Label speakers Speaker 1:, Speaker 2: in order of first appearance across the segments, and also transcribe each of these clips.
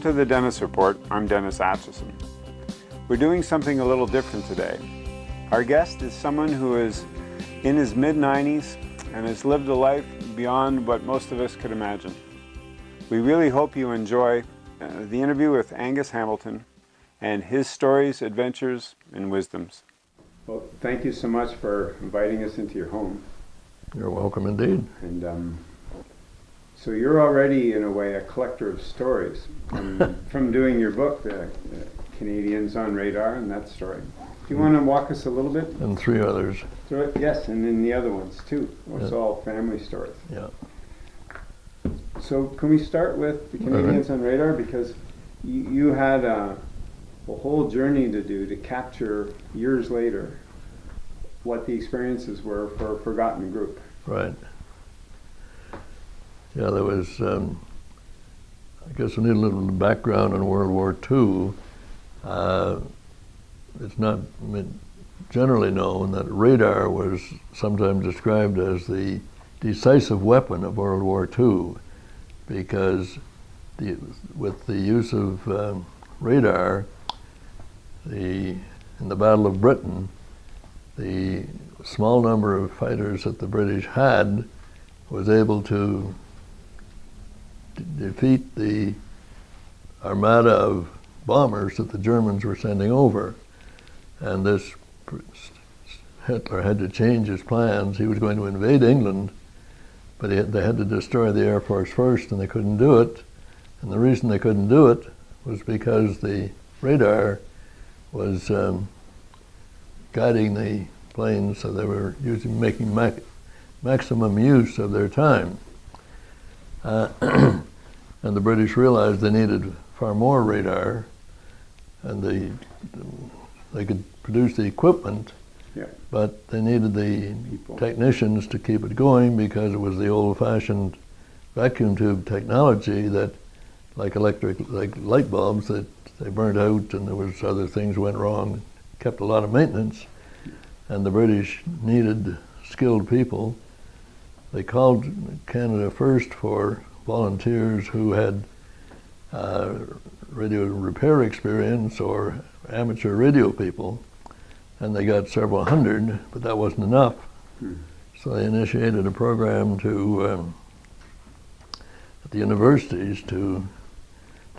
Speaker 1: Welcome to the Dennis Report. I'm Dennis Atchison. We're doing something a little different today. Our guest is someone who is in his mid-90s and has lived a life beyond what most of us could imagine. We really hope you enjoy uh, the interview with Angus Hamilton and his stories, adventures, and wisdoms. Well, thank you so much for inviting us into your home.
Speaker 2: You're welcome indeed.
Speaker 1: And um, so you're already, in a way, a collector of stories from, from doing your book, the, the, Canadians on Radar, and that story. Do you want to walk us a little bit?
Speaker 2: And three others.
Speaker 1: Yes, and then the other ones too. It's yeah. all family stories.
Speaker 2: Yeah.
Speaker 1: So can we start with the Canadians right. on Radar because you, you had a, a whole journey to do to capture years later what the experiences were for a forgotten group.
Speaker 2: Right. Yeah, there was, um, I guess we need a little background on World War II. Uh, it's not generally known that radar was sometimes described as the decisive weapon of World War II because the, with the use of um, radar, the, in the Battle of Britain, the small number of fighters that the British had was able to defeat the armada of bombers that the Germans were sending over. And this Hitler had to change his plans. He was going to invade England, but had, they had to destroy the Air Force first, and they couldn't do it. And the reason they couldn't do it was because the radar was um, guiding the planes, so they were using, making maximum use of their time. Uh, and the British realized they needed far more radar, and they they could produce the equipment,
Speaker 1: yeah.
Speaker 2: but they needed the People. technicians to keep it going because it was the old-fashioned vacuum tube technology that, like electric, like light bulbs, that they burnt out, and there was other things went wrong. Kept a lot of maintenance, and the British needed skilled people. They called Canada first for volunteers who had uh, radio repair experience or amateur radio people, and they got several hundred, but that wasn't enough. Hmm. So they initiated a program to um, at the universities to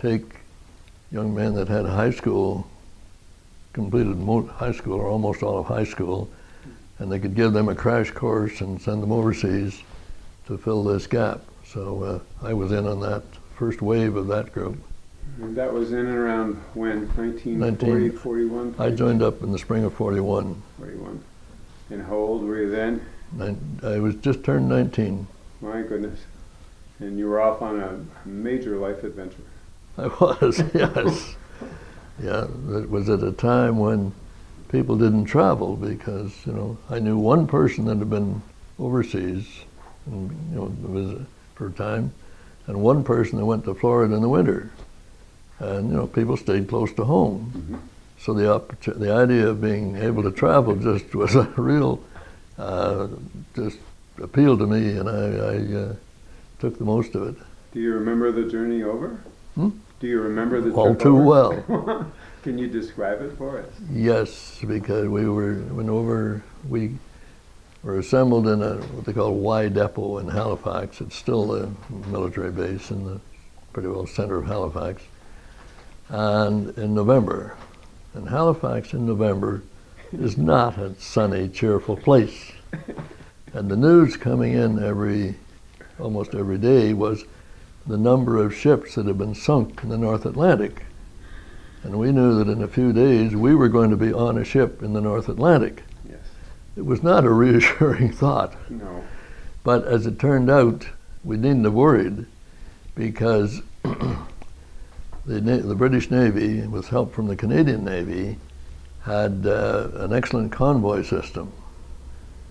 Speaker 2: take young men that had high school, completed high school or almost all of high school, and they could give them a crash course and send them overseas to fill this gap. So uh, I was in on that first wave of that group.
Speaker 1: And that was in and around when? 1940, 41?
Speaker 2: I joined up in the spring of 41.
Speaker 1: 41. And how old were you then?
Speaker 2: I was just turned 19.
Speaker 1: My goodness. And you were off on a major life adventure.
Speaker 2: I was, yes. yeah, it was at a time when people didn't travel because, you know, I knew one person that had been overseas and, you know, visit for a time, and one person that went to Florida in the winter. And, you know, people stayed close to home. Mm -hmm. So the, the idea of being able to travel just was a real, uh, just appealed to me, and I, I uh, took the most of it.
Speaker 1: Do you remember the journey over?
Speaker 2: Hmm?
Speaker 1: Do you remember the
Speaker 2: All too
Speaker 1: over?
Speaker 2: well.
Speaker 1: Can you describe it for us?
Speaker 2: Yes, because we were went over. We were assembled in a what they call Y Depot in Halifax. It's still a military base in the pretty well center of Halifax. And in November, and Halifax in November is not a sunny, cheerful place. And the news coming in every, almost every day was the number of ships that had been sunk in the North Atlantic. And we knew that in a few days we were going to be on a ship in the North Atlantic. It was not a reassuring thought.
Speaker 1: No.
Speaker 2: But as it turned out, we needn't have worried because the, the British Navy, with help from the Canadian Navy, had uh, an excellent convoy system.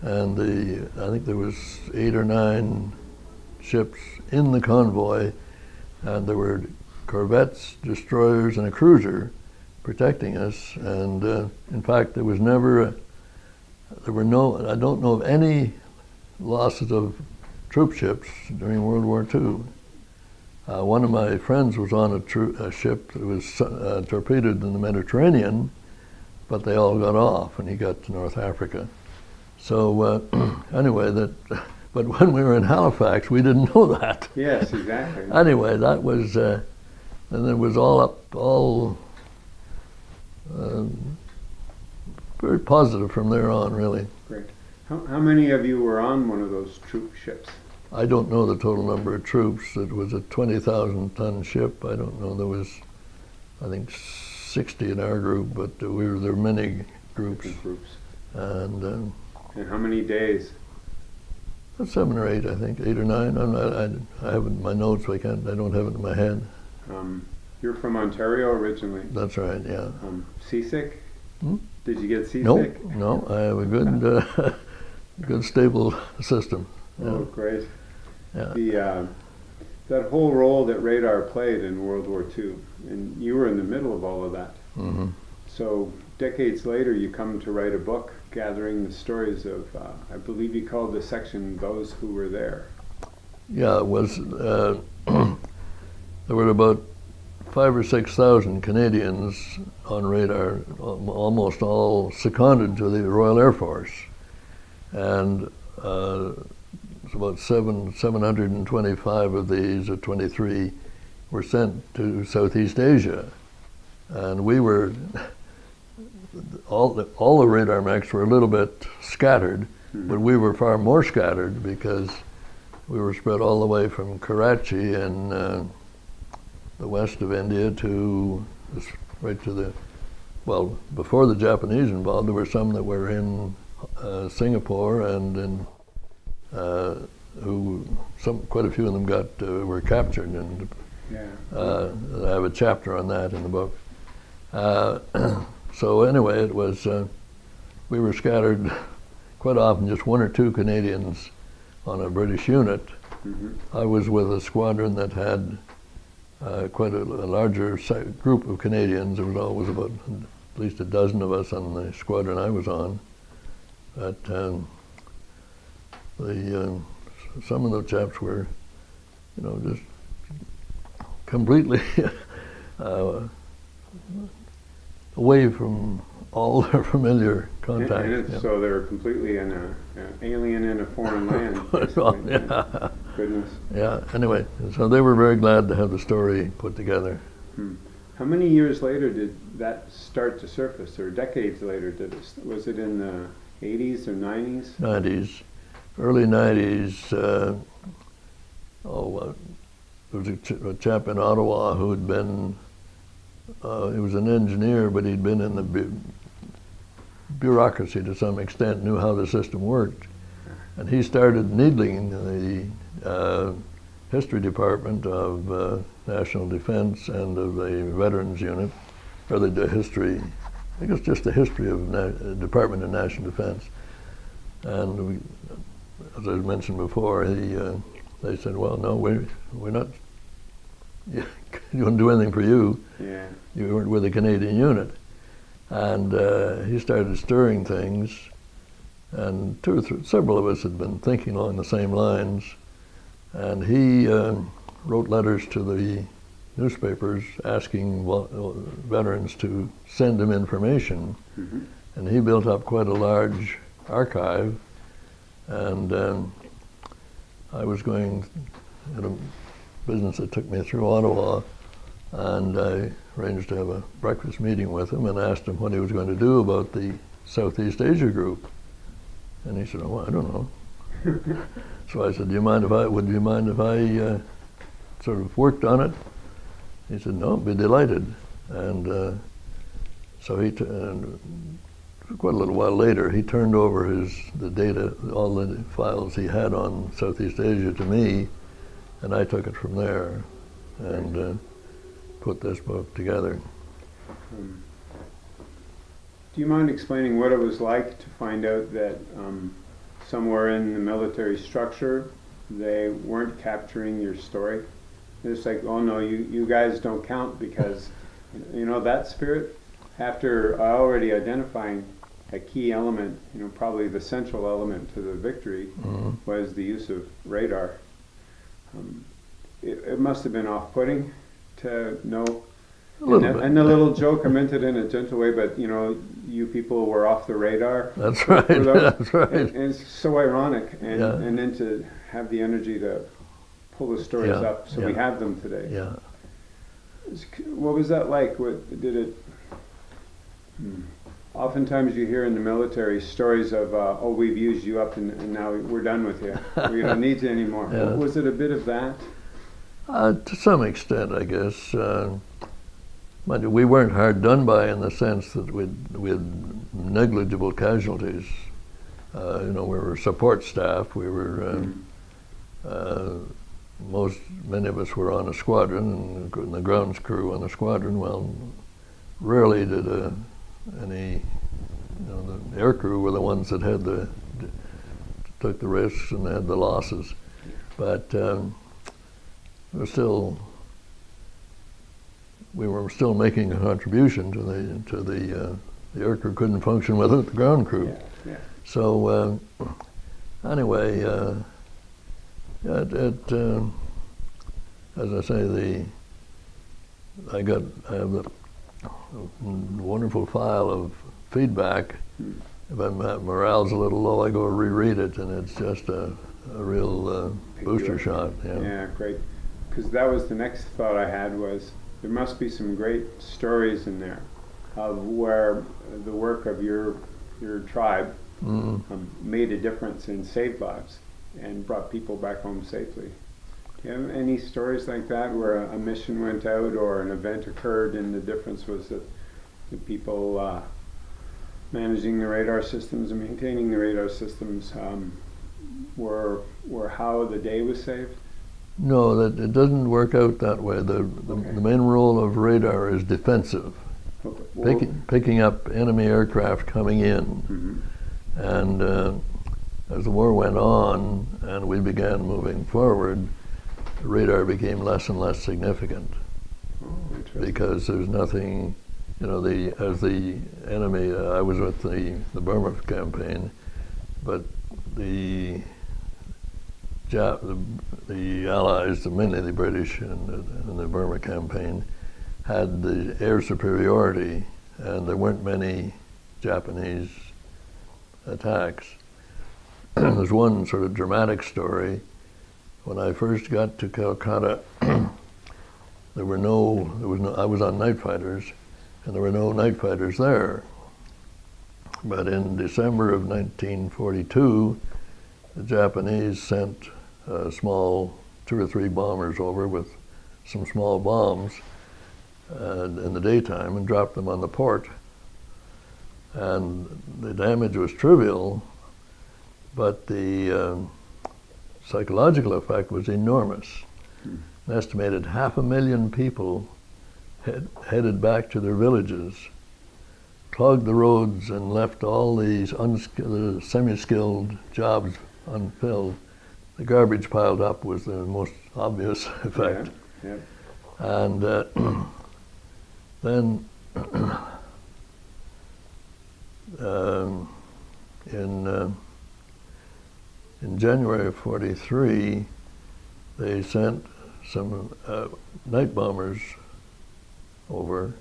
Speaker 2: And the, I think there was eight or nine ships in the convoy, and there were corvettes, destroyers, and a cruiser protecting us. And uh, in fact, there was never, a, there were no, I don't know of any losses of troop ships during World War II. Uh, one of my friends was on a, a ship that was uh, torpedoed in the Mediterranean, but they all got off, and he got to North Africa. So uh, anyway, that. But when we were in Halifax, we didn't know that.
Speaker 1: Yes, exactly.
Speaker 2: anyway, that was, uh, and it was all up, all um, very positive from there on, really.
Speaker 1: Great. How, how many of you were on one of those troop ships?
Speaker 2: I don't know the total number of troops. It was a 20,000 ton ship. I don't know. There was, I think, 60 in our group, but we were there were many groups.
Speaker 1: Groups.
Speaker 2: And um,
Speaker 1: And how many days?
Speaker 2: seven or eight, I think, eight or nine. I'm not, I, I have it in my notes. I can't. I don't have it in my head.
Speaker 1: Um, you're from Ontario originally.
Speaker 2: That's right. Yeah.
Speaker 1: Um, seasick?
Speaker 2: Hmm?
Speaker 1: Did you get seasick?
Speaker 2: No, no. I have a good, uh, good stable system.
Speaker 1: Oh, great.
Speaker 2: Yeah.
Speaker 1: The uh, that whole role that radar played in World War II, and you were in the middle of all of that.
Speaker 2: hmm
Speaker 1: So decades later, you come to write a book gathering the stories of, uh, I believe you called the section "Those Who Were There."
Speaker 2: Yeah, it was. Uh, there were about five or six thousand Canadians on radar, almost all seconded to the Royal Air Force, and uh, about seven seven hundred and twenty-five of these, or twenty-three, were sent to Southeast Asia, and we were. All the, all the radar mechs were a little bit scattered, but we were far more scattered because we were spread all the way from Karachi and uh, the west of India to right to the well before the Japanese involved there were some that were in uh, Singapore and in uh, who some quite a few of them got uh, were captured and
Speaker 1: Yeah.
Speaker 2: uh, I have a chapter on that in the book. Uh, so anyway, it was uh, we were scattered quite often, just one or two Canadians on a British unit.
Speaker 1: hmm
Speaker 2: I was with a squadron that had uh, quite a, a larger group of Canadians. There was always about at least a dozen of us on the squadron I was on. But um, the um, some of the chaps were, you know, just completely uh, away from all their familiar
Speaker 1: And it's,
Speaker 2: yeah.
Speaker 1: so they're completely in a, an alien in a foreign land.
Speaker 2: Yeah.
Speaker 1: Goodness.
Speaker 2: Yeah. Anyway, so they were very glad to have the story put together.
Speaker 1: How many years later did that start to surface, or decades later did it? Was it in the 80s or 90s?
Speaker 2: 90s, early 90s. Uh, oh, uh, there was a, ch- a chap in Ottawa who had been. Uh, he was an engineer, but he'd been in the bureaucracy to some extent, knew how the system worked, and he started needling the uh, history department of uh, National Defense and of the Veterans Unit, or the, the history. I think it's just the history of Na- Department of National Defense. And we, as I mentioned before, he, uh, they said, well, no, we, we're not, you wouldn't do anything for you.
Speaker 1: Yeah.
Speaker 2: You weren't with the Canadian unit. And uh, he started stirring things. And two or three, several of us had been thinking along the same lines. And he uh, wrote letters to the newspapers asking veterans to send him information.
Speaker 1: Mhm.
Speaker 2: And he built up quite a large archive. And um, I was going in a business that took me through Ottawa, and I arranged to have a breakfast meeting with him and asked him what he was going to do about the Southeast Asia group. And he said, "Oh, I don't know." so I said, "Do you mind if I would you mind if I uh, sort of worked on it?" He said, "No, I'd be delighted." And uh, so he t- and quite a little while later, he turned over his the data, all the files he had on Southeast Asia to me, and I took it from there and uh, put this book together.
Speaker 1: Um, do you mind explaining what it was like to find out that um, somewhere in the military structure they weren't capturing your story? It's like, oh no, you, you guys don't count because, you know, that spirit, after already identifying a key element, you know, probably the central element to the victory
Speaker 2: Mhm.
Speaker 1: was the use of radar. Um, it, it must have been off-putting to know.
Speaker 2: A little
Speaker 1: and,
Speaker 2: bit.
Speaker 1: and the little joke, I meant it in a gentle way, but you know, you people were off the radar.
Speaker 2: That's right. That's right.
Speaker 1: And, and it's so ironic, and,
Speaker 2: Yeah.
Speaker 1: and then to have the energy to pull the stories
Speaker 2: Yeah,
Speaker 1: up, so we have them today.
Speaker 2: Yeah.
Speaker 1: What was that like? What, did it? Hmm. Oftentimes you hear in the military stories of, uh, oh, we've used you up and, and now we're done with you. we don't need you anymore.
Speaker 2: Yeah.
Speaker 1: Was it a bit of that?
Speaker 2: Uh, to some extent, I guess. Uh, but we weren't hard done by in the sense that we'd, we had negligible casualties. Uh, you know, we were support staff. We were um, uh, most many of us were on a squadron, and the grounds crew on the squadron. Well, rarely did uh, any. You know, the air crew were the ones that had the took the risks and had the losses, but. Um, we're still we were still making a contribution to the to the uh, the air crew couldn't function without the ground crew.
Speaker 1: Yeah, yeah.
Speaker 2: So uh, anyway, uh, it, it uh, as I say, the I got I have a wonderful file of feedback. If I'm, my morale's a little low, I go reread it, and it's just a, a real uh, booster shot.
Speaker 1: Yeah, great. Because that was the next thought I had was there must be some great stories in there of where the work of your your tribe
Speaker 2: Mm.
Speaker 1: um, made a difference and saved lives and brought people back home safely. Do you have any stories like that where a, a mission went out or an event occurred and the difference was that the people uh, managing the radar systems and maintaining the radar systems um, were were how the day was saved?
Speaker 2: No, that it doesn't work out that way. The the,
Speaker 1: Okay.
Speaker 2: the main role of radar is defensive,
Speaker 1: Okay. Well,
Speaker 2: picking picking up enemy aircraft coming in,
Speaker 1: mhm.
Speaker 2: and uh, as the war went on and we began moving forward, the radar became less and less significant
Speaker 1: Oh,
Speaker 2: because there's nothing, you know, the as the enemy. Uh, I was with the the Burma campaign, but the Jap, the, the Allies, the mainly the British and the, and the Burma campaign, had the air superiority, and there weren't many Japanese attacks. There's one sort of dramatic story. When I first got to Calcutta, there were no, there was no, I was on night fighters, and there were no night fighters there. But in December of 1942, the Japanese sent uh, small two or three bombers over with some small bombs uh, in the daytime and dropped them on the port. And the damage was trivial, but the um, psychological effect was enormous. An estimated half a million people had headed back to their villages, clogged the roads, and left all these the semi-skilled jobs unfilled. The garbage piled up was the most obvious effect.
Speaker 1: Yeah,
Speaker 2: And uh, then um, in uh, in January of '43, they sent some uh, night bombers over,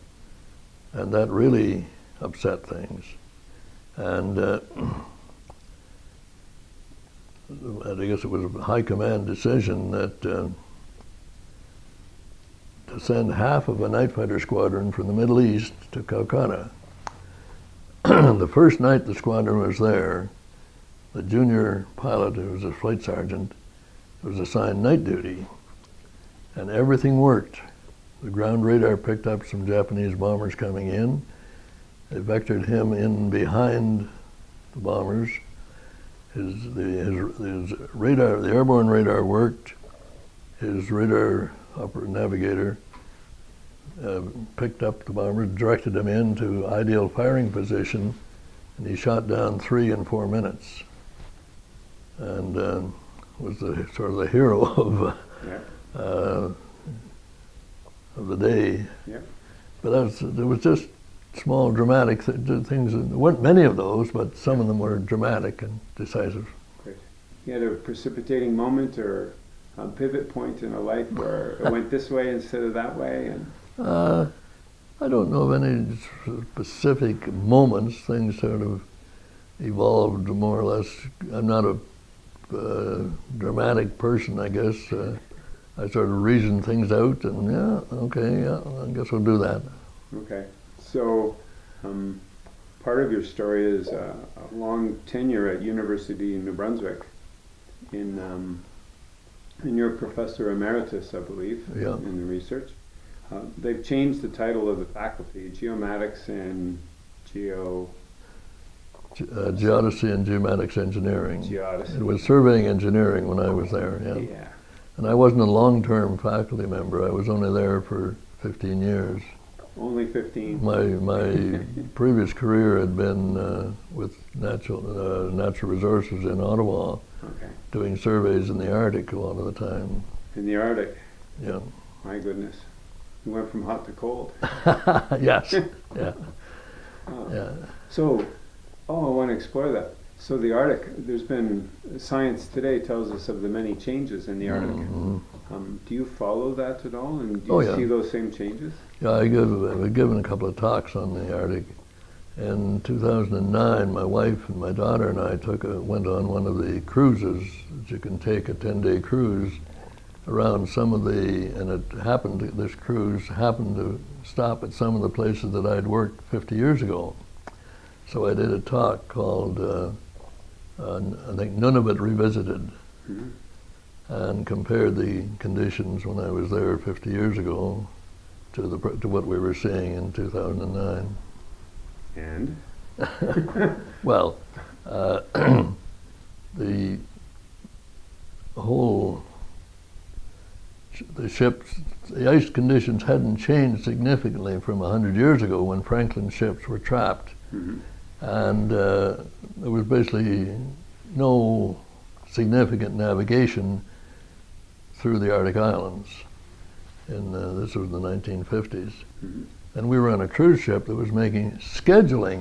Speaker 2: and that really upset things. And I guess it was a high command decision that. Uh, to send half of a night fighter squadron from the Middle East to Calcutta. the first night the squadron was there, the junior pilot, who was a flight sergeant, was assigned night duty, and everything worked. The ground radar picked up some Japanese bombers coming in. They vectored him in behind the bombers. His, the, his, his radar, the airborne radar worked. His radar upper navigator uh, picked up the bomber, directed him into ideal firing position, and he shot down three in four minutes. And uh, was the sort of the hero of
Speaker 1: yeah,
Speaker 2: uh, of the day.
Speaker 1: yeah.
Speaker 2: But that was, there was just small dramatic th- th- things. There weren't many of those, but some of them were dramatic and decisive. Great.
Speaker 1: You had a precipitating moment or a pivot point in a life where it went this way instead of that way? And
Speaker 2: Uh, I don't know of any specific moments. Things sort of evolved more or less. I'm not a uh, dramatic person, I guess. Uh, I sort of reason things out, and yeah, okay, yeah, I guess we'll do that.
Speaker 1: okay, so um, part of your story is uh, a long tenure at University of New Brunswick. In um, and you're professor emeritus, I believe,
Speaker 2: Yeah.
Speaker 1: in the research. Uh, they've changed the title of the faculty, geomatics and geo
Speaker 2: Ge- Uh, geodesy and geomatics engineering.
Speaker 1: geodesy.
Speaker 2: It was surveying engineering when I was there, yeah.
Speaker 1: yeah.
Speaker 2: And I wasn't a long-term faculty member. I was only there for 15 years.
Speaker 1: Only 15.
Speaker 2: My my previous career had been uh, with natural uh, natural resources in Ottawa,
Speaker 1: Okay.
Speaker 2: doing surveys in the Arctic a lot of the time.
Speaker 1: In the Arctic.
Speaker 2: Yeah.
Speaker 1: My goodness. You went from hot to cold.
Speaker 2: yes. Yeah.
Speaker 1: Oh.
Speaker 2: Yeah.
Speaker 1: So, oh, I want to explore that. So the Arctic, there's been, science today tells us of the many changes in the Arctic.
Speaker 2: Mhm.
Speaker 1: Um, do you follow that at all? And do you
Speaker 2: Oh, yeah.
Speaker 1: see those same changes?
Speaker 2: Yeah, I give, I've given a couple of talks on the Arctic. In 2009, my wife and my daughter and I took a, went on one of the cruises that you can take a 10-day cruise around some of the, and it happened, this cruise happened to stop at some of the places that I'd worked 50 years ago. So I did a talk called, uh, uh, I think, Nunavut Revisited
Speaker 1: Mhm.
Speaker 2: and compared the conditions when I was there 50 years ago to the to what we were seeing in 2009.
Speaker 1: And?
Speaker 2: Well, uh, the whole the ships, the ice conditions hadn't changed significantly from 100 years ago when Franklin ships were trapped,
Speaker 1: Mhm.
Speaker 2: and uh, there was basically no significant navigation through the Arctic Islands. In uh, this was the 1950s,
Speaker 1: Mhm.
Speaker 2: and we were on a cruise ship that was making scheduling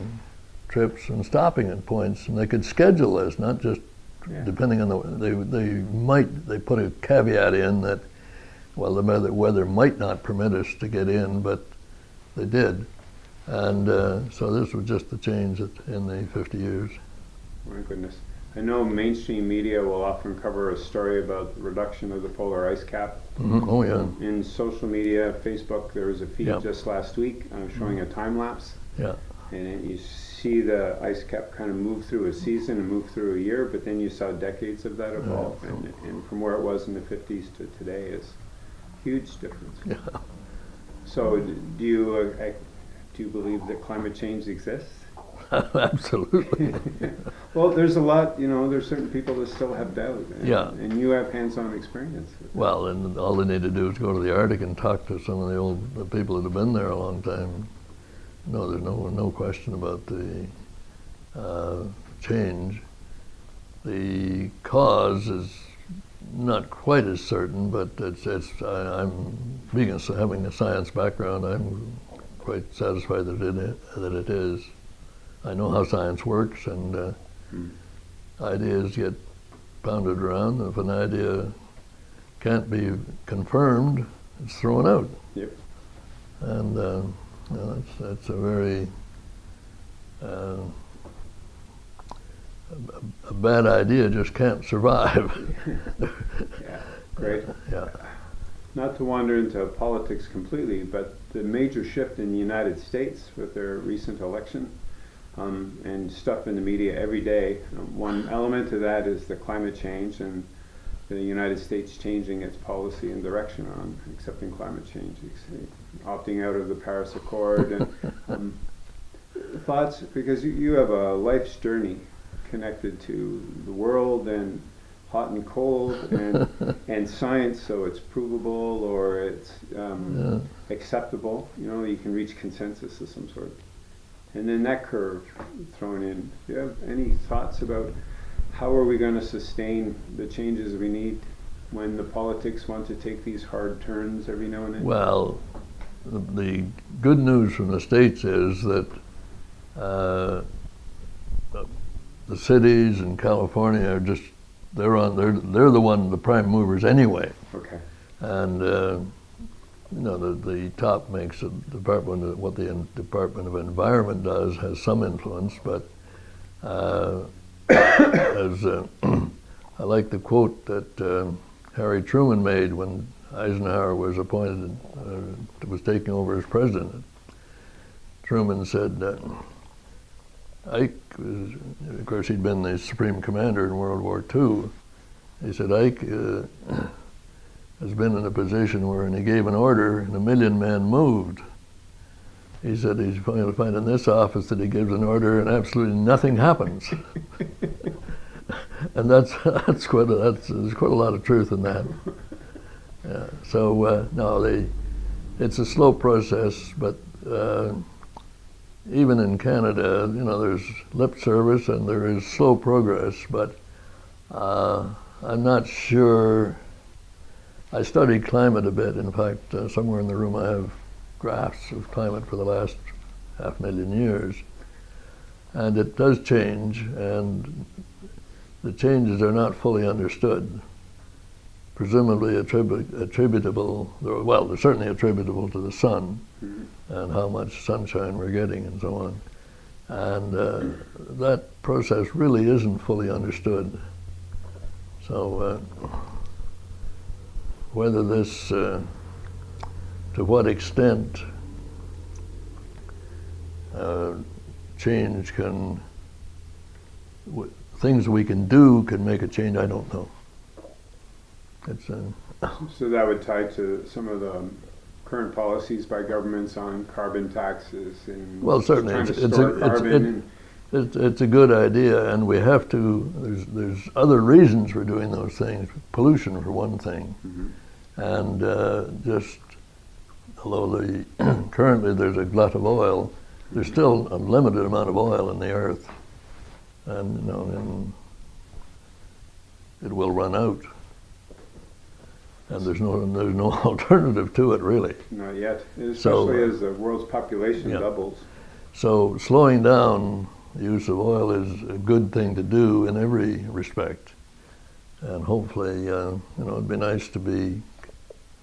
Speaker 2: trips and stopping at points, and they could schedule this, not just
Speaker 1: Yeah.
Speaker 2: depending on the they they might they put a caveat in that well the weather, weather might not permit us to get in, but they did, and uh, so this was just the change in the 50 years.
Speaker 1: My goodness. I know mainstream media will often cover a story about the reduction of the polar ice cap.
Speaker 2: Mhm. Oh yeah,
Speaker 1: In social media, Facebook, there was a feed
Speaker 2: Yeah.
Speaker 1: just last week uh, showing a time lapse.
Speaker 2: Yeah.
Speaker 1: And it- you see the ice cap kind of move through a season and move through a year, but then you saw decades of that evolve.
Speaker 2: Yeah.
Speaker 1: And, and from where it was in the 50s to today is huge difference.
Speaker 2: yeah.
Speaker 1: So do you, uh, do you believe that climate change exists?
Speaker 2: Absolutely.
Speaker 1: Well, there's a lot, you know, there's certain people that still have doubt. And,
Speaker 2: Yeah.
Speaker 1: And you have hands-on experience.
Speaker 2: Well, and all they need to do is go to the Arctic and talk to some of the old the people that have been there a long time. No, there's no no question about the uh, change. The cause is not quite as certain, but it's it's. I, I'm being a, having a science background. I'm quite satisfied that it that it is. I know how science works, and uh, Ideas get pounded around. If an idea can't be confirmed, it's thrown out.
Speaker 1: Yep.
Speaker 2: And uh, you know, that's, that's a very uh, a, a bad idea just can't survive.
Speaker 1: Yeah, great.
Speaker 2: yeah.
Speaker 1: Not to wander into politics completely, but the major shift in the United States with their recent election um, and stuff in the media every day. um, One element of that is the climate change and the United States changing its policy and direction on accepting climate change, opting out of the Paris Accord. And um, thoughts, because you, you have a life's journey connected to the world and hot and cold and and science, so it's provable or it's um, acceptable. You know, you can reach consensus of some sort. And then that curve thrown in. Do you have any thoughts about how are we going to sustain the changes we need when the politics want to take these hard turns every now and then?
Speaker 2: Well, the, good news from the states is that uh, the cities in California are just they're on they're they're the one the prime movers anyway.
Speaker 1: Okay.
Speaker 2: And uh, you know the the top makes the department what the Department of Environment does has some influence, but uh, as uh, I like the quote that uh, Harry Truman made when Eisenhower was appointed uh, was taking over as president. Truman said that Ike was, of course, he'd been the supreme commander in World War II. He said Ike uh, has been in a position where, when he gave an order, and a million men moved. He said he's going to find in this office that he gives an order and absolutely nothing happens. and that's that's quite a, that's there's quite a lot of truth in that. Yeah. So uh, no, they, it's a slow process, but. Uh, even in Canada, you know, there's lip service and there is slow progress, but uh, I'm not sure. I studied climate a bit. In fact, uh, somewhere in the room I have graphs of climate for the last half million years. And it does change, and the changes are not fully understood. Presumably attribu attributable, well, they're certainly attributable to the sun and how much sunshine we're getting and so on. And uh, that process really isn't fully understood. So uh, whether this, uh, to what extent uh, change can, things we can do can make a change, I don't know. It's, uh,
Speaker 1: so that would tie to some of the current policies by governments on carbon taxes and
Speaker 2: well, certainly it's, it's, a, it's, it, it's, it's, a good idea, and we have to. There's there's other reasons for doing those things. Pollution, for one thing, mm-hmm. and uh, just although the currently there's a glut of oil, there's still a limited amount of oil in the earth, and you know, and it will run out and there's no there's no alternative to it really.
Speaker 1: Not yet, especially so, as the world's population yeah. doubles.
Speaker 2: So slowing down the use of oil is a good thing to do in every respect, and hopefully, uh, you know, it'd be nice to be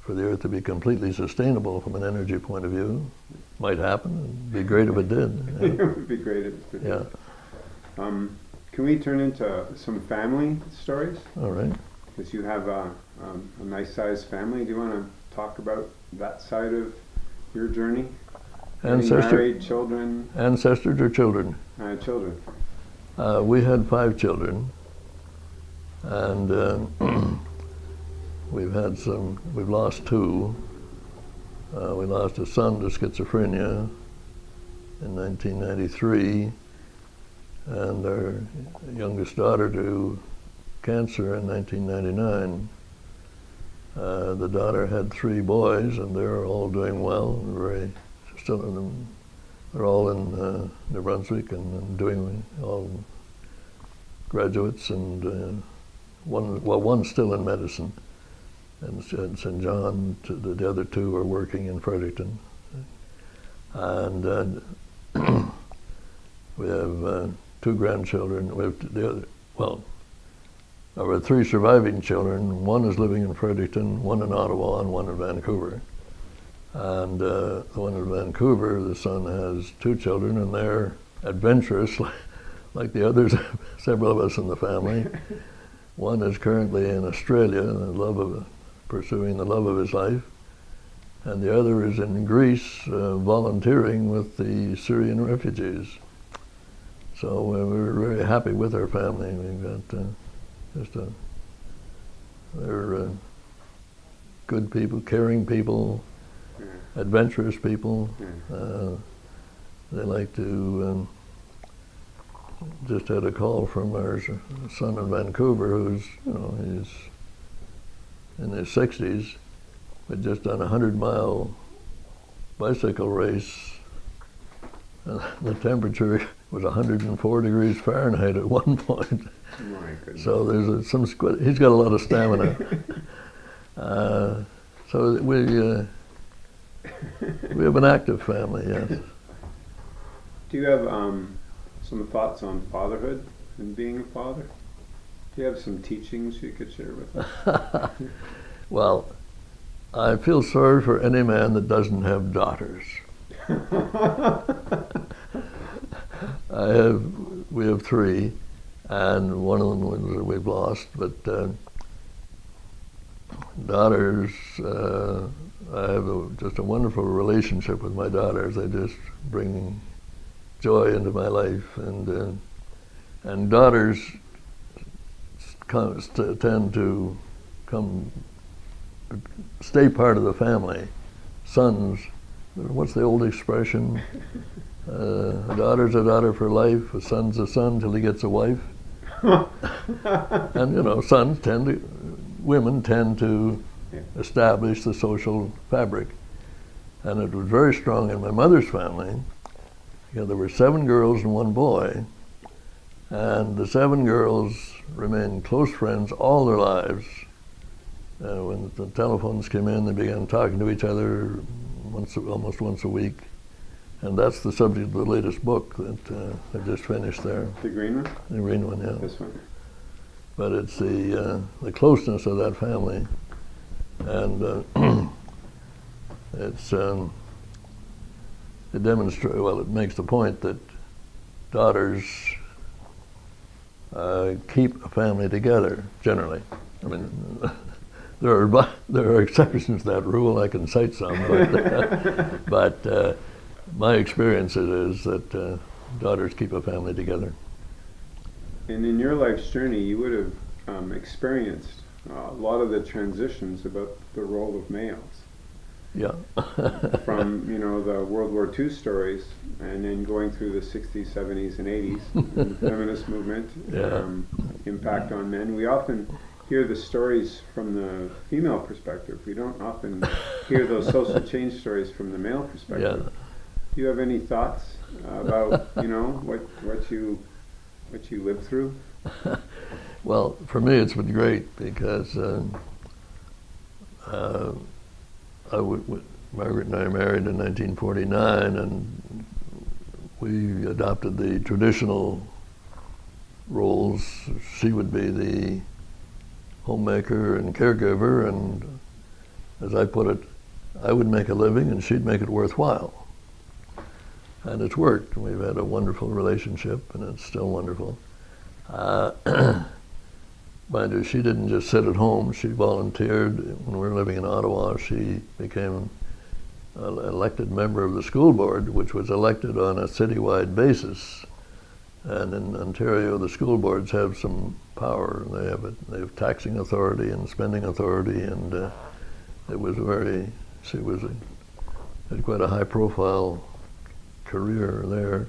Speaker 2: for the Earth to be completely sustainable from an energy point of view. Might happen. It'd be great if it did.
Speaker 1: it would be great if it did.
Speaker 2: Yeah.
Speaker 1: Um, can we turn into some family stories?
Speaker 2: All right.
Speaker 1: Because you have a um, a nice sized family. Do you want to talk about that side of your journey?
Speaker 2: Ancestor,
Speaker 1: married, children?
Speaker 2: Ancestors or children?
Speaker 1: Uh, children.
Speaker 2: Uh, we had five children, and uh, we've had some. We've lost two. Uh, we lost a son to schizophrenia in 1993, and our youngest daughter to cancer in 1999. Uh, the daughter had three boys, and they're all doing well. and Very still, in, they're all in uh, New Brunswick and, and, doing all graduates, and uh, one well, one's still in medicine, and St. John. The, the other two are working in Fredericton, and uh, we have uh, two grandchildren. We have the other well of our three surviving children, one is living in Fredericton, one in Ottawa, and one in Vancouver. And uh, the one in Vancouver, the son has two children, and they're adventurous, like the others, several of us in the family. one is currently in Australia, the love of pursuing the love of his life, and the other is in Greece, uh, volunteering with the Syrian refugees. So uh, we're very happy with our family. We've got uh, just a, they're uh, good people, caring people. Adventurous people. Uh, they like to. Um, just had a call from our son in Vancouver, who's you know he's in his 60s, but just done a hundred mile bicycle race. And the temperature was 104 degrees Fahrenheit at one point. So there's a, some, he's got a lot of stamina. uh, so we, uh, we have an active family, yes.
Speaker 1: Do you have um, some thoughts on fatherhood and being a father? Do you have some teachings you could share with us?
Speaker 2: well, I feel sorry for any man that doesn't have daughters. I have, we have three, and one of them we've lost, but uh, daughters, uh, I have a, just a wonderful relationship with my daughters. They just bring joy into my life, and uh, and daughters come, tend to come stay part of the family. Sons, what's the old expression? Uh, a daughter's a daughter for life. A son's a son till he gets a wife. and you know, sons tend to, women tend to establish the social fabric. And it was very strong in my mother's family. You know, there were seven girls and one boy. And the seven girls remained close friends all their lives. Uh, when the telephones came in, they began talking to each other once, almost once a week. And that's the subject of the latest book that uh, I just finished there.
Speaker 1: The green one?
Speaker 2: The green one, yeah.
Speaker 1: This one.
Speaker 2: But it's the, uh, the closeness of that family. And uh, it's, um, it demonstrates, well, it makes the point that daughters uh, keep a family together, generally. I mean, there are, there are exceptions to that rule. I can cite some, but, but uh, my experience is that uh, daughters keep a family together.
Speaker 1: And in your life's journey, you would have um, experienced a lot of the transitions about the role of males.
Speaker 2: Yeah.
Speaker 1: From you know the World War II stories, and then going through the '60s, '70s, and '80s, and the feminist movement,
Speaker 2: yeah.
Speaker 1: um, impact on men. We often hear the stories from the female perspective. We don't often hear those social change stories from the male perspective.
Speaker 2: Yeah.
Speaker 1: Do you have any thoughts about you know what what you what you lived through?
Speaker 2: Well, for me, it's been great because uh, uh, Margaret and I married in 1949, and we adopted the traditional roles. She would be the homemaker and caregiver, and as I put it, I would make a living and she'd make it worthwhile and it's worked. We've had a wonderful relationship, and it's still wonderful. Uh, mind you, she didn't just sit at home. She volunteered when we were living in Ottawa. She became an elected member of the school board, which was elected on a citywide basis. And in Ontario, the school boards have some power. They have a, they have taxing authority and spending authority, and uh, it was very. She was a, had quite a high-profile career there.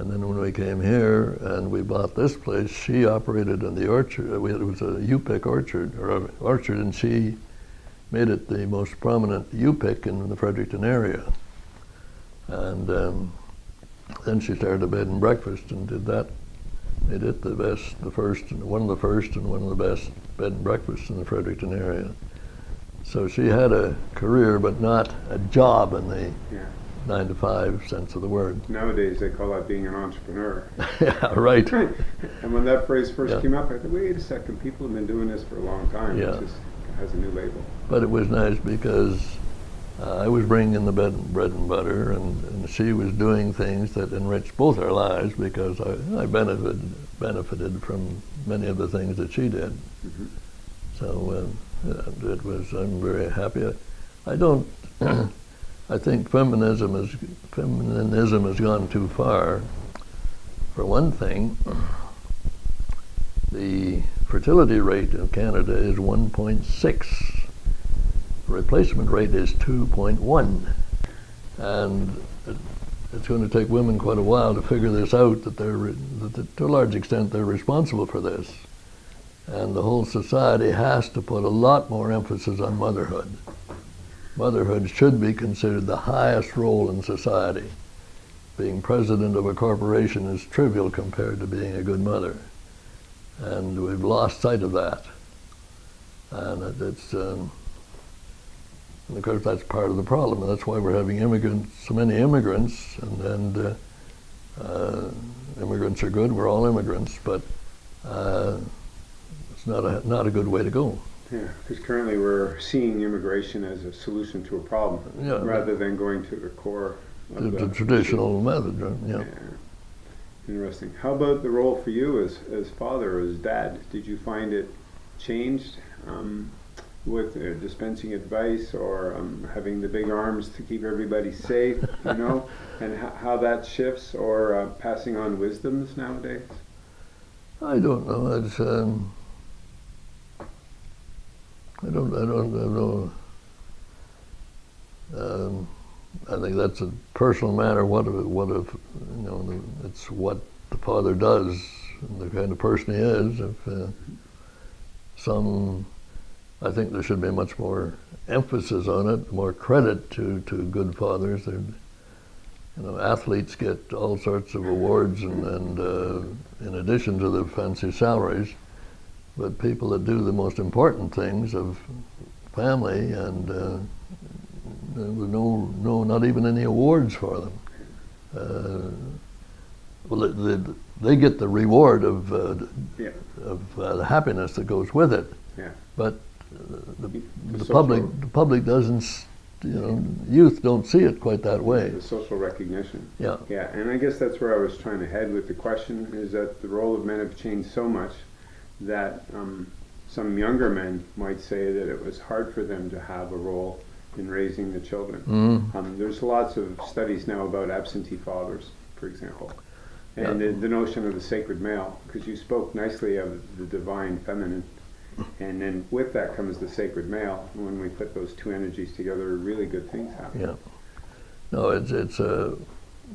Speaker 2: And then when we came here and we bought this place, she operated in the orchard. Uh, it was a U-pick orchard, or orchard, and she made it the most prominent U-pick in the Fredericton area. And um, then she started a bed and breakfast and did that. Made it the best, the first, one of the first and one of the best bed and breakfasts in the Fredericton area. So she had a career, but not a job in the
Speaker 1: yeah
Speaker 2: nine to five sense of the word.
Speaker 1: Nowadays, they call that being an entrepreneur.
Speaker 2: yeah, right.
Speaker 1: and when that phrase first
Speaker 2: yeah.
Speaker 1: came up, I thought, wait a second, people have been doing this for a long time.
Speaker 2: Yeah.
Speaker 1: It just has a new label.
Speaker 2: But it was nice because uh, I was bringing in the bread, bread and butter, and, and, she was doing things that enriched both our lives because I, I benefited benefited from many of the things that she did.
Speaker 1: Mm-hmm.
Speaker 2: So uh, it was. I'm very happy. I, I don't. I think feminism is feminism has gone too far. For one thing, the fertility rate in Canada is 1.6. The replacement rate is 2.1. And it, it's going to take women quite a while to figure this out, that they're, that to a large extent they're responsible for this. And the whole society has to put a lot more emphasis on motherhood motherhood should be considered the highest role in society. Being president of a corporation is trivial compared to being a good mother. And we've lost sight of that. And it's, um, and of course, that's part of the problem. And That's why we're having immigrants, so many immigrants, and, and uh, uh, immigrants are good. We're all immigrants, but uh, it's not a not a good way to go.
Speaker 1: Yeah, because currently we're seeing immigration as a solution to a problem
Speaker 2: Yeah.
Speaker 1: rather than going to the core of
Speaker 2: The,
Speaker 1: the,
Speaker 2: traditional method, right? yeah.
Speaker 1: Interesting. How about the role for you as, as father, as dad? Did you find it changed um, with uh, dispensing advice or um, having the big arms to keep everybody safe, you know, and how that shifts or uh, passing on wisdoms nowadays?
Speaker 2: I don't know. It's um, I don't. I don't. I don't know. Um, I think that's a personal matter. What if? What if? You know, it's what the father does and the kind of person he is. If uh, some, I think there should be much more emphasis on it, more credit to to good fathers. They're, you know, athletes get all sorts of awards and, and uh, in addition to the fancy salaries, but people that do the most important things of family and uh, there were no, no, not even any awards for them. Uh, well, they, they, they get the reward of, uh,
Speaker 1: Yeah.
Speaker 2: of uh, the happiness that goes with it.
Speaker 1: Yeah.
Speaker 2: But uh, the, the
Speaker 1: social-
Speaker 2: public, the public doesn't, you know, youth don't see it quite that way.
Speaker 1: The social recognition.
Speaker 2: Yeah.
Speaker 1: Yeah, and I guess that's where I was trying to head with the question is that the role of men have changed so much that um, some younger men might say that it was hard for them to have a role in raising the children.
Speaker 2: Mm.
Speaker 1: Um, there's lots of studies now about absentee fathers, for example, and
Speaker 2: Yeah.
Speaker 1: the, the notion of the sacred male, because you spoke nicely of the divine feminine, and then with that comes the sacred male. And when we put those two energies together, really good things happen.
Speaker 2: Yeah. No, it's it's a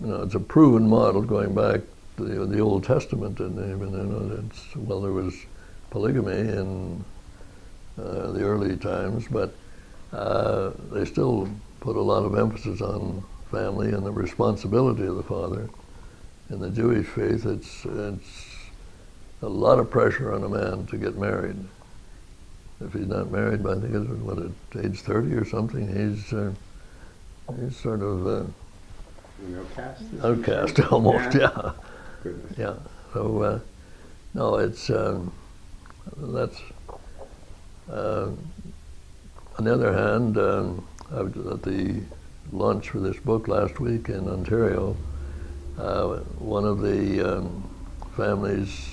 Speaker 2: you know it's a proven model going back to the, the Old Testament, and even you know it's well there was polygamy in uh, the early times, but uh, they still put a lot of emphasis on family and the responsibility of the father. In the Jewish faith, it's it's a lot of pressure on a man to get married. If he's not married by I think it's what at age thirty or something, he's uh, he's sort of uh,
Speaker 1: You know, cast.
Speaker 2: outcast almost. Yeah,
Speaker 1: Goodness.
Speaker 2: yeah. So uh, no, it's um, that's. Uh, on the other hand, um, I was at the launch for this book last week in Ontario. Uh, one of the um, families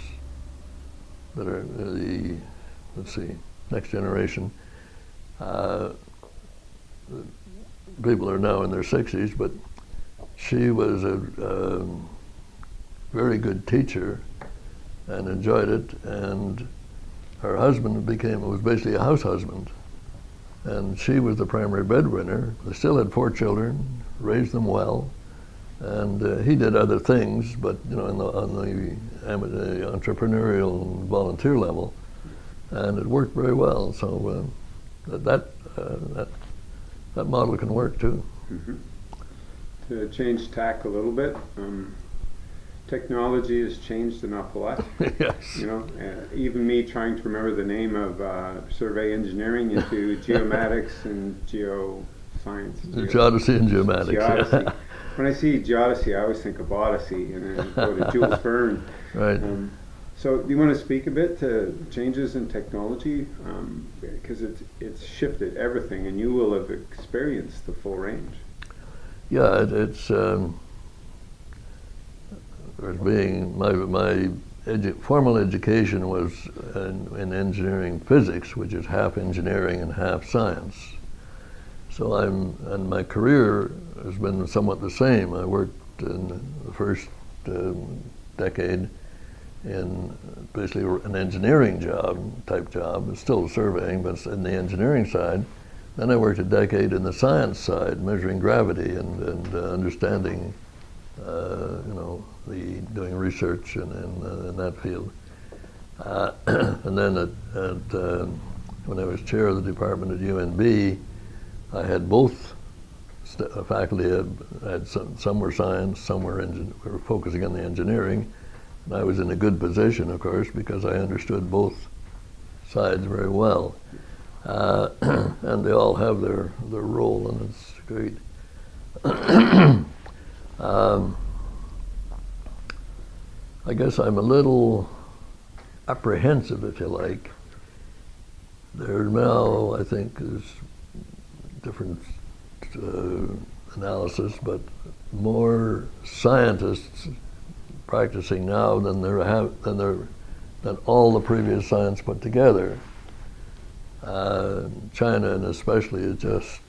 Speaker 2: that are the let's see next generation. Uh, people are now in their 60s, but she was a um, very good teacher and enjoyed it. And her husband became was basically a house husband, and she was the primary breadwinner. They still had four children, raised them well, and uh, he did other things, but you know, the, on the, am- entrepreneurial volunteer level, and it worked very well. So uh, that that, uh, that that model can work too.
Speaker 1: To change tack a little bit, um, technology has changed an awful lot.
Speaker 2: yes.
Speaker 1: You know, uh, even me trying to remember the name of uh, survey engineering into geomatics and geoscience. Geo-
Speaker 2: geodesy and geomatics.
Speaker 1: Geodesy. When I see geodesy, I always think of Odyssey, and then go to Jules Verne.
Speaker 2: right.
Speaker 1: Um, so, do you want to speak a bit to changes in technology? Because it's it's shifted everything, and you will have experienced the full range.
Speaker 2: Yeah, it, it's um, as being my my edu- formal education was in, in engineering physics, which is half engineering and half science. So I'm and my career has been somewhat the same. I worked in the first um, decade in basically an engineering job type job. It's still surveying, but in the engineering side. Then I worked a decade in the science side, measuring gravity and, and uh, understanding, uh, you know, the doing research in, in, uh, in that field. Uh, and then at, at uh, when I was chair of the department at UNB, I had both uh, faculty. Had, had some, some were science, some were, engin- were focusing on the engineering. And I was in a good position, of course, because I understood both sides very well. Uh, and they all have their, their role, and it's great. um, I guess I'm a little apprehensive, if you like, there now, I think, is different uh, analysis, but more scientists practicing now than there have than there than all the previous science put together. Uh, China, and especially, is just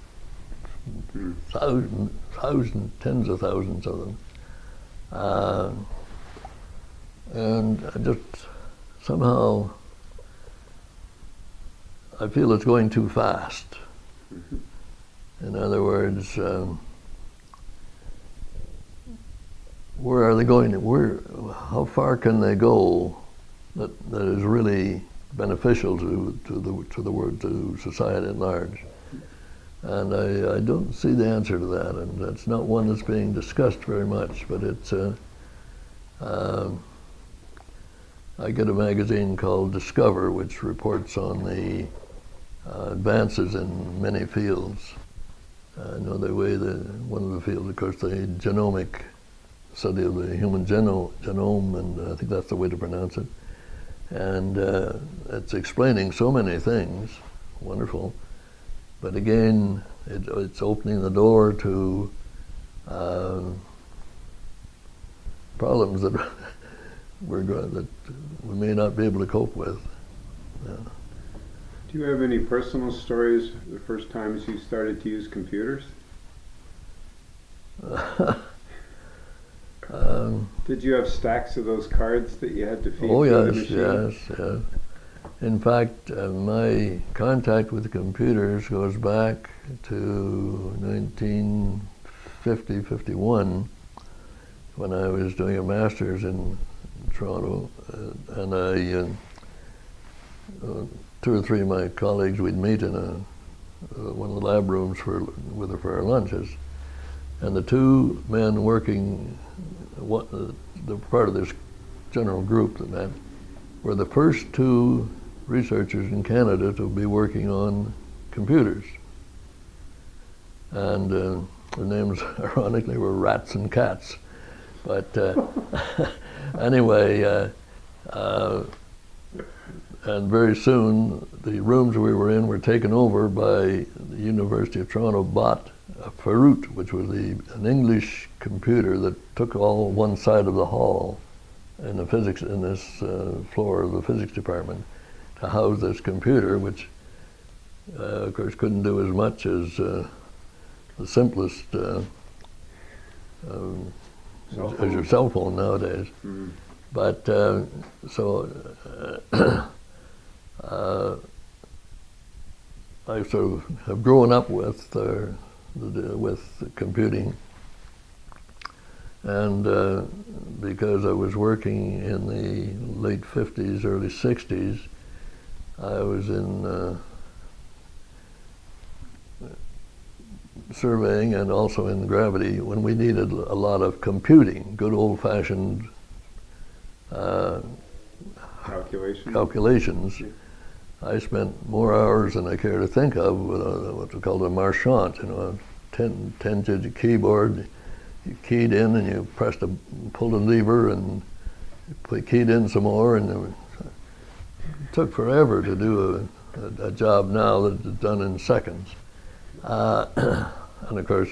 Speaker 2: thousands, thousands, tens of thousands of them. Uh, and I just somehow I feel it's going too fast. In other words, um, where are they going? Where, how far can they go that, that is really beneficial to, to the to the world to society at large? And I, I don't see the answer to that, and that's not one that's being discussed very much. But it's uh, uh, I get a magazine called Discover, which reports on the uh, advances in many fields. I know the way the one of the fields, of course, the genomic study of the human geno genome, and I think that's the way to pronounce it. And uh, it's explaining so many things, wonderful. But again, it, it's opening the door to uh, problems that we're going, that we may not be able to cope with. Yeah.
Speaker 1: Do you have any personal stories the first times you started to use computers? um, Did you have stacks of those cards that you had to feed?
Speaker 2: Oh yes, yes, yes. In fact, uh, my contact with computers goes back to 1950, 51, when I was doing a master's in Toronto, uh, and I, uh, uh two or three of my colleagues, we'd meet in a, uh, one of the lab rooms for, with, for our lunches, and the two men working, what, uh, the part of this general group that met, were the first two researchers in Canada to be working on computers. And uh, their names, ironically, were Ratz and Katz. But uh, anyway, uh, uh, and very soon the rooms we were in were taken over by the University of Toronto bought a Ferut, which was the, an English computer that took all one side of the hall in the physics in this uh, floor of the physics department to house this computer, which uh, of course couldn't do as much as uh, the simplest uh, um, as your cell phone nowadays. Mm. But uh, so uh, uh, I sort of have grown up with the, with computing, and because I was working in the late 50s, early 60s, I was in uh, surveying and also in gravity when we needed a lot of computing, good old-fashioned uh,
Speaker 1: calculations.
Speaker 2: calculations. Yeah. I spent more hours than I care to think of with a, what's called a marchant, you know, a 10, 10 digit keyboard. You keyed in and you pressed a, pulled a lever and you keyed in some more and took forever to do a, a, a job now that's done in seconds. Uh, and of course,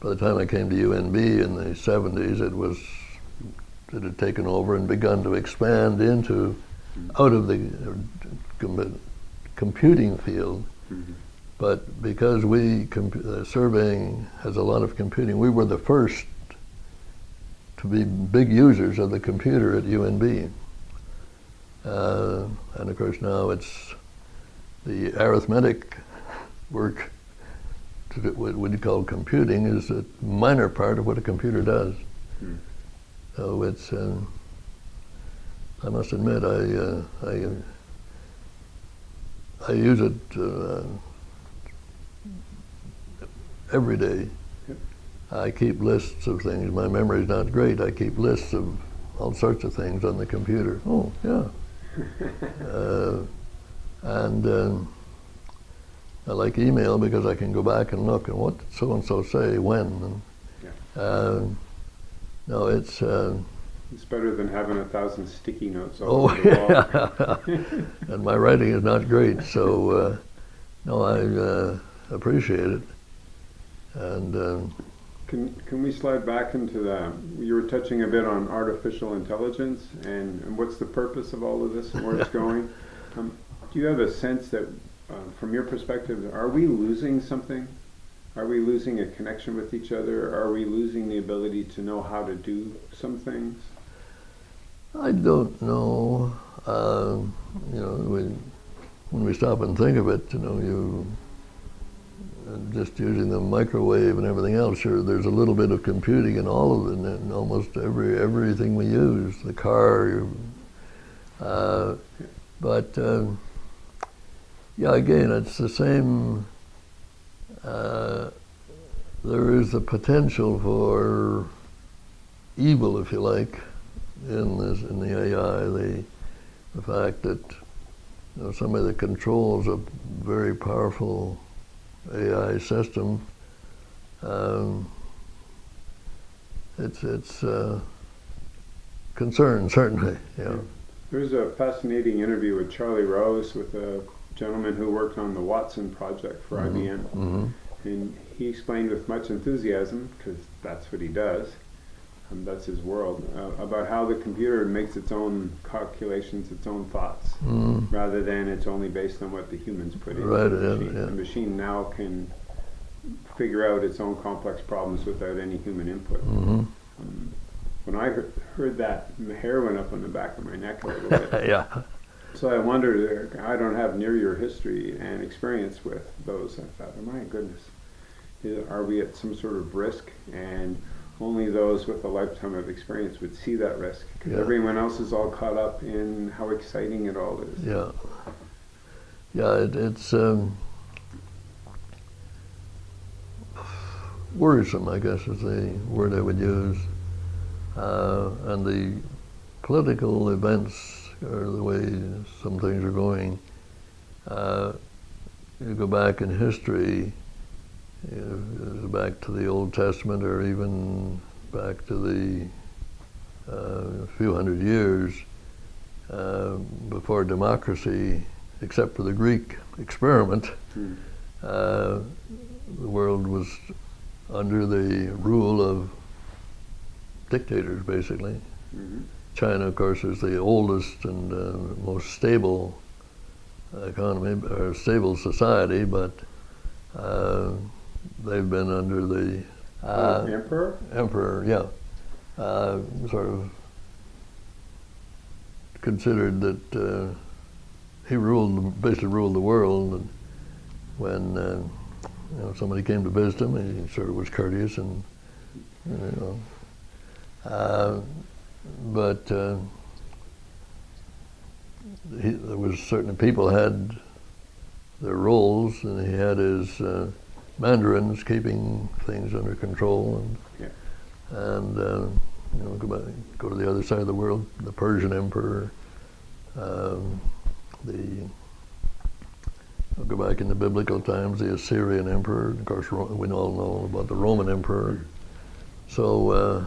Speaker 2: by the time I came to UNB in the 70s, it was it had taken over and begun to expand into out of the uh, computing field. Mm-hmm. But because we uh, surveying has a lot of computing, we were the first to be big users of the computer at UNB. Uh, and of course now it's the arithmetic work, to what we call computing, is a minor part of what a computer does. Hmm. So it's, uh, I must admit, I, uh, I, I use it uh, every day. I keep lists of things. My memory is not great. I keep lists of all sorts of things on the computer. Oh, yeah. Uh, and um, I like email because I can go back and look and what so and so say when. And, yeah. uh, no, it's uh,
Speaker 1: It's better than having a thousand sticky notes all
Speaker 2: Oh,
Speaker 1: over the wall.
Speaker 2: and my writing is not great, so uh, no, I uh, appreciate it. And um,
Speaker 1: Can, can we slide back into the, you were touching a bit on artificial intelligence and, and what's the purpose of all of this and where it's going? Um, do you have a sense that, uh, from your perspective, are we losing something? Are we losing a connection with each other? Are we losing the ability to know how to do some things?
Speaker 2: I don't know. Um, you know, when, when we stop and think of it, you know, you uh, just using the microwave and everything else. Sure, there's a little bit of computing in all of it, in almost every everything we use. The car, uh, but um, yeah, again, it's the same. Uh, there is the potential for evil, if you like, in this in the AI. The the fact that you know, somebody that controls a very powerful AI system, um, it's it's uh, concern certainly. Yeah.
Speaker 1: There was a fascinating interview with Charlie Rose with a gentleman who worked on the Watson project for
Speaker 2: Mhm.
Speaker 1: IBM.
Speaker 2: hmm
Speaker 1: And he explained with much enthusiasm, because that's what he does, and that's his world, uh, about how the computer makes its own calculations, its own thoughts,
Speaker 2: mm
Speaker 1: rather than it's only based on what the humans put in
Speaker 2: Right,
Speaker 1: the
Speaker 2: yeah,
Speaker 1: machine.
Speaker 2: yeah.
Speaker 1: The machine now can figure out its own complex problems without any human input.
Speaker 2: hmm
Speaker 1: Um, when I heard, heard that, the hair went up on the back of my neck a little bit.
Speaker 2: yeah.
Speaker 1: So I wondered, uh, I don't have near your history and experience with those. I thought, oh my goodness, are we at some sort of risk? And only those with a lifetime of experience would see that risk. Because
Speaker 2: Yeah.
Speaker 1: everyone else is all caught up in how exciting it all is.
Speaker 2: Yeah. Yeah, it, it's um, worrisome, I guess is the word I would use. Uh, and the political events or the way some things are going, uh, you go back in history, back to the Old Testament or even back to the uh, few hundred years, uh, before democracy, except for the Greek experiment,
Speaker 1: Hmm.
Speaker 2: uh, the world was under the rule of dictators, basically.
Speaker 1: Mhm.
Speaker 2: China, of course, is the oldest and uh, most stable economy or stable society, but uh, they've been under the uh,
Speaker 1: Oh, emperor?
Speaker 2: emperor, yeah, uh, sort of considered that uh, he ruled, basically ruled the world. And when uh, you know somebody came to visit him, he sort of was courteous and you know. Uh, but uh, he, there was certain people had their roles, and he had his uh, mandarins keeping things under control, and
Speaker 1: Yeah.
Speaker 2: and uh, you know go back, go to the other side of the world, the Persian emperor, um, the I'll go back in the biblical times, the Assyrian emperor. Of course, Ro- we all know about the Roman emperor. So. Uh,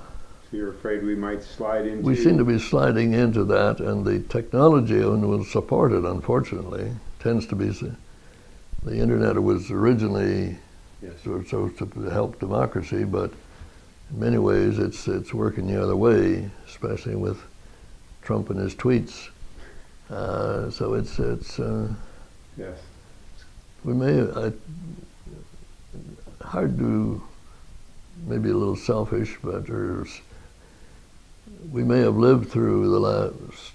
Speaker 1: So you're afraid we might slide into.
Speaker 2: we seem to be sliding into that, and the technology and will support it. Unfortunately, tends to be the internet was originally
Speaker 1: Yes.
Speaker 2: so, so to help democracy, but in many ways it's it's working the other way, especially with Trump and his tweets. Uh, so it's it's uh,
Speaker 1: Yes.
Speaker 2: we may I, hard to maybe a little selfish, but there's we may have lived through the last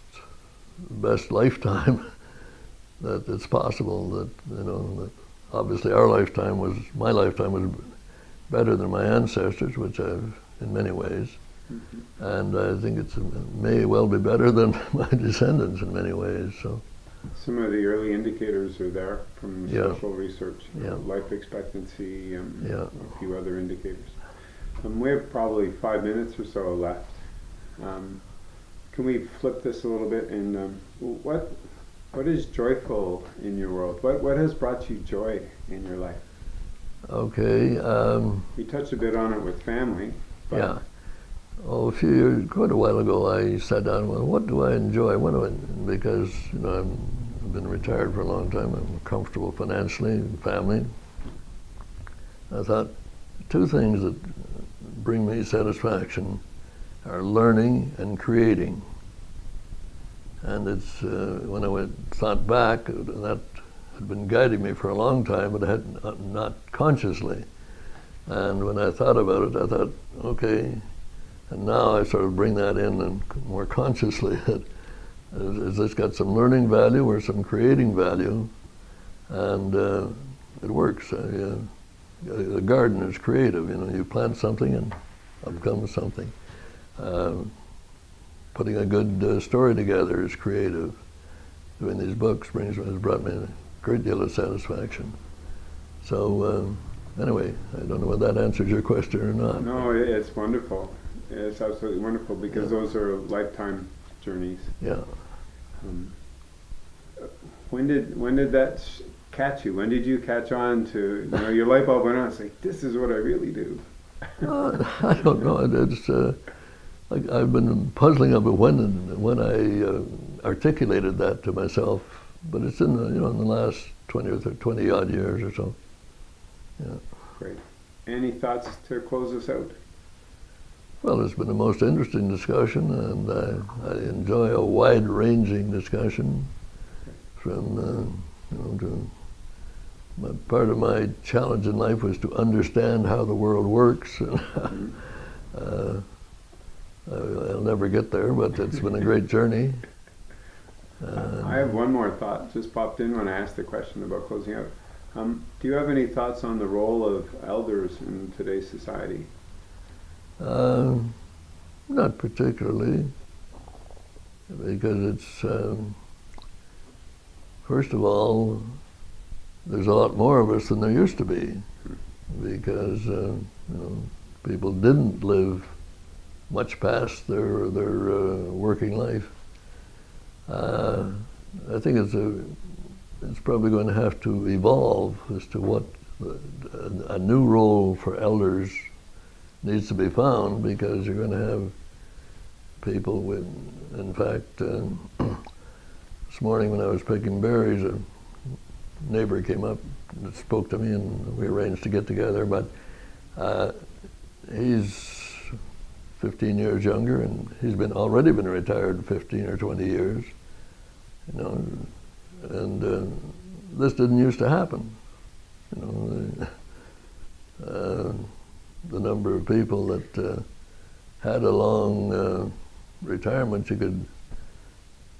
Speaker 2: best lifetime that it's possible that you know that obviously our lifetime was my lifetime was better than my ancestors, which I've in many ways,
Speaker 1: Mhm.
Speaker 2: and I think it's may well be better than my descendants in many ways. So
Speaker 1: Some of the early indicators are there from
Speaker 2: Yeah.
Speaker 1: social research, uh,
Speaker 2: Yeah.
Speaker 1: life expectancy, um,
Speaker 2: Yeah.
Speaker 1: a few other indicators. Um, we have probably five minutes or so left. Um, can we flip this a little bit? And um, what what is joyful in your world? What what has brought you joy in your life?
Speaker 2: okay. Um,
Speaker 1: We touched a bit on it with family. But
Speaker 2: Yeah. Oh, a few years, quite a while ago, I sat down and went, what do I enjoy? What do I, because, you know, i have been retired for a long time. I'm comfortable financially, family. I thought, two things that bring me satisfaction are learning and creating. And it's, uh, when I went, thought back, that had been guiding me for a long time, but I had not, consciously. And when I thought about it, I thought, okay, and now I sort of bring that in and more consciously that is this got some learning value or some creating value, and uh, it works. Uh, the garden is creative. You know, you plant something and up comes something. Uh, putting a good uh, story together is creative. Doing these books brings has brought me a great deal of satisfaction. So um, anyway, I don't know whether that answers your question or not.
Speaker 1: No, it's wonderful. It's absolutely wonderful because yeah. those are lifetime journeys.
Speaker 2: Yeah.
Speaker 1: Um, when did when did that catch you? When did you catch on to you know your light bulb went on? It's like this is what I really do.
Speaker 2: uh, I don't know. It's uh, like I've been puzzling over when when I uh, articulated that to myself, but it's in the you know in the last twenty or 30, twenty odd years or so. Yeah.
Speaker 1: Great. Any thoughts to close us out?
Speaker 2: Well, it's been a most interesting discussion, and I, I enjoy a wide-ranging discussion from, uh, you know, to my, part of my challenge in life was to understand how the world works. uh, I'll never get there, but it's been a great journey.
Speaker 1: Uh, I have one more thought just popped in when I asked the question about closing out. Um, do you have any thoughts on the role of elders in today's society?
Speaker 2: Uh, not particularly, because it's, um, first of all, there's a lot more of us than there used to be, because uh, you know people didn't live much past their their uh, working life. Uh, I think it's a it's probably going to have to evolve as to what a, a new role for elders needs to be found because you're going to have people with, in fact, uh, this morning when I was picking berries, a neighbor came up and spoke to me and we arranged to get together, but uh, he's 15 years younger and he's been already been retired 15 or 20 years, you know, and uh, this didn't used to happen, you know. Uh, the number of people that uh, had a long uh, retirement. You could,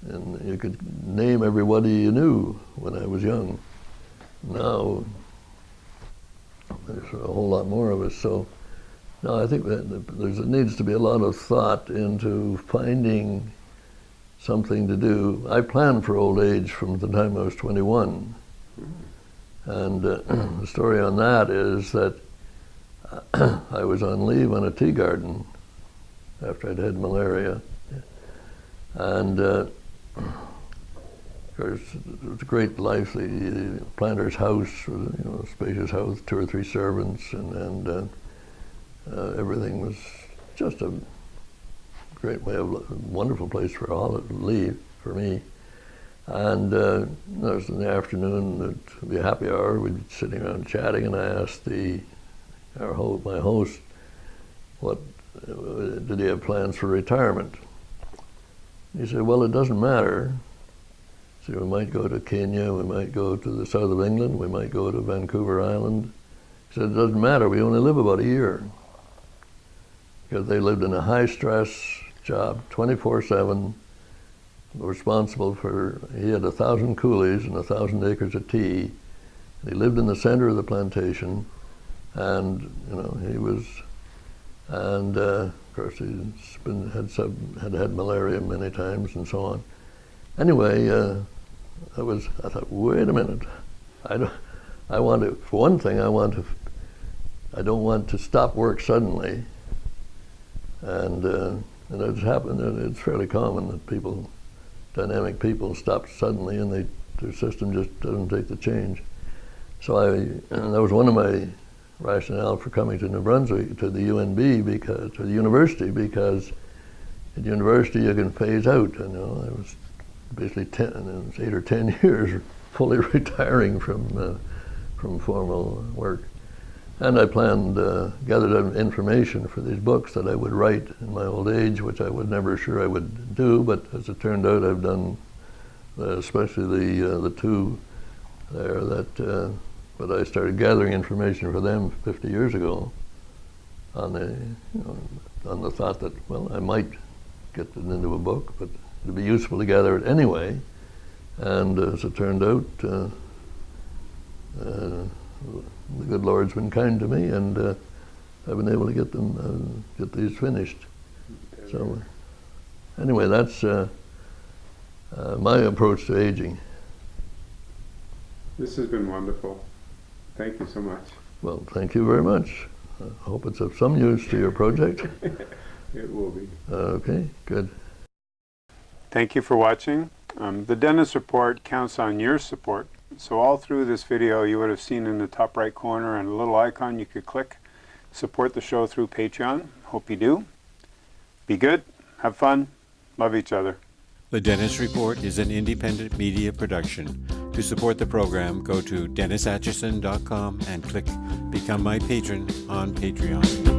Speaker 2: and you could name everybody you knew when I was young. Now, there's a whole lot more of us. So, no, I think that there needs to be a lot of thought into finding something to do. I planned for old age from the time I was 21. And uh, the story on that is that I was on leave on a tea garden after I'd had malaria. And uh, of course, it was a great life. The planter's house was you know, a spacious house, two or three servants, and, and uh, uh, everything was just a great way of wonderful place for all to leave for me. And uh, was in the afternoon, it'd be a happy hour, we'd be sitting around chatting, and I asked the our host, my host, what did he have plans for retirement? He said, well, it doesn't matter. So we might go to Kenya, we might go to the south of England, we might go to Vancouver Island. He said, it doesn't matter, we only live about a year. Because they lived in a high stress job, 24 7, responsible for, he had a thousand coolies and a thousand acres of tea. He lived in the center of the plantation and you know he was, and uh, of course he's been had sub, had had malaria many times and so on. Anyway, uh, I was I thought, wait a minute, I don't, I want to for one thing I want to, I don't want to stop work suddenly. And uh, and it's happened. It's fairly common that people, dynamic people, stop suddenly and they their system just doesn't take the change. So I, and that was one of my rationale for coming to New Brunswick to the UNB because to the university because at university you can phase out. You know, I was basically ten, it was eight or ten years fully retiring from uh, from formal work. And I planned, uh, gathered information for these books that I would write in my old age, which I was never sure I would do, but as it turned out, I've done, uh, especially the uh, the two there that, uh, but I started gathering information for them 50 years ago on the, you know, on the thought that, well, I might get it into a book, but it'd be useful to gather it anyway. And as it turned out, uh, uh, the good Lord's been kind to me, and uh, I've been able to get them uh, get these finished. So, anyway, that's uh, uh, my approach to aging.
Speaker 1: This has been wonderful. Thank you so much.
Speaker 2: Well, thank you very much. I hope it's of some use to your project.
Speaker 1: it will be.
Speaker 2: okay, good.
Speaker 1: Thank you for watching. Um, the Dennis Report counts on your support. So all through this video you would have seen in the top right corner and a little icon you could click. Support the show through Patreon. Hope you do. Be good, have fun, love each other.
Speaker 3: The Dennis Report is an independent media production. To support the program, go to DennisAtchison.com and click Become My Patron on Patreon.